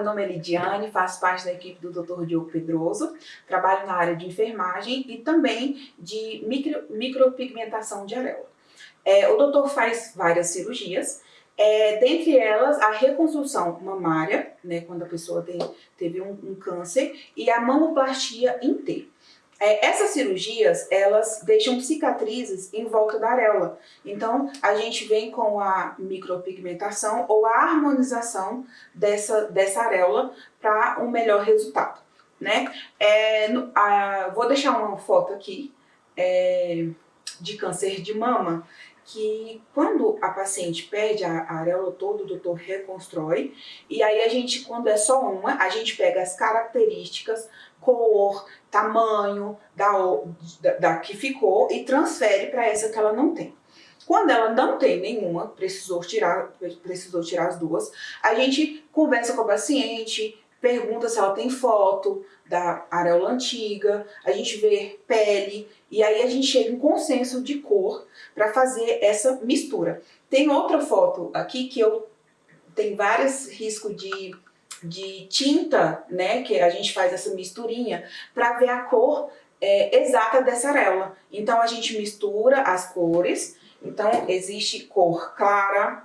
meu nome é Lidiane, faço parte da equipe do Dr. Diogo Pedroso, trabalho na área de enfermagem e também de micro, micropigmentação de areola. É, o doutor faz várias cirurgias, é, dentre elas a reconstrução mamária, né, quando a pessoa tem, teve um, um câncer, e a mamoplastia inteira. É, essas cirurgias, elas deixam cicatrizes em volta da areola. Então, a gente vem com a micropigmentação ou a harmonização dessa, dessa areola para um melhor resultado. Né? É, no, a, vou deixar uma foto aqui é, de câncer de mama, que quando a paciente perde a, a areola toda, o doutor reconstrói, e aí a gente, quando é só uma, a gente pega as características, cor, tamanho da, da, da que ficou e transfere para essa que ela não tem. Quando ela não tem nenhuma, precisou tirar, precisou tirar as duas, a gente conversa com a paciente, pergunta se ela tem foto da areola antiga, a gente vê pele, e aí a gente chega em consenso de cor para fazer essa mistura. Tem outra foto aqui que eu tem vários riscos de, de tinta, né, que a gente faz essa misturinha, para ver a cor é, exata dessa areola. Então a gente mistura as cores, então existe cor clara,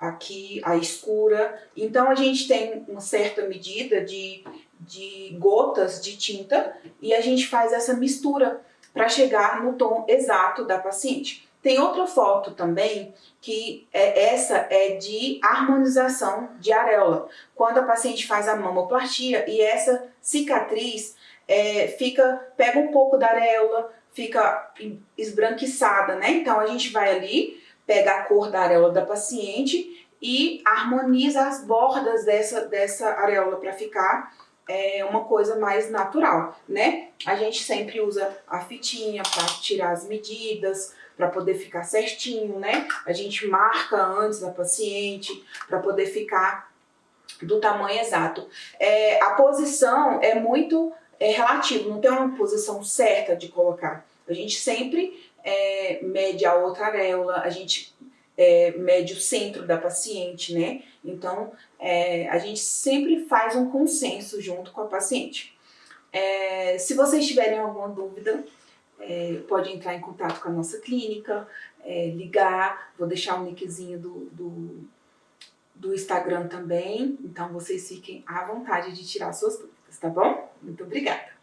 aqui a escura. Então a gente tem uma certa medida de, de gotas de tinta e a gente faz essa mistura para chegar no tom exato da paciente. Tem outra foto também, que é, essa é de harmonização de areola. Quando a paciente faz a mamoplastia e essa cicatriz é, fica, pega um pouco da areola, fica esbranquiçada, né? Então a gente vai ali, pega a cor da areola da paciente e harmoniza as bordas dessa, dessa areola para ficar é, uma coisa mais natural, né? A gente sempre usa a fitinha para tirar as medidas, para poder ficar certinho, né? A gente marca antes da paciente para poder ficar do tamanho exato. É, a posição é muito é, relativa, não tem uma posição certa de colocar. A gente sempre é, mede a outra areola, a gente é, mede o centro da paciente, né? Então, é, a gente sempre faz um consenso junto com a paciente. É, se vocês tiverem alguma dúvida, é, pode entrar em contato com a nossa clínica, é, ligar, vou deixar o linkzinho do, do, do Instagram também, então vocês fiquem à vontade de tirar suas dúvidas, tá bom? Muito obrigada!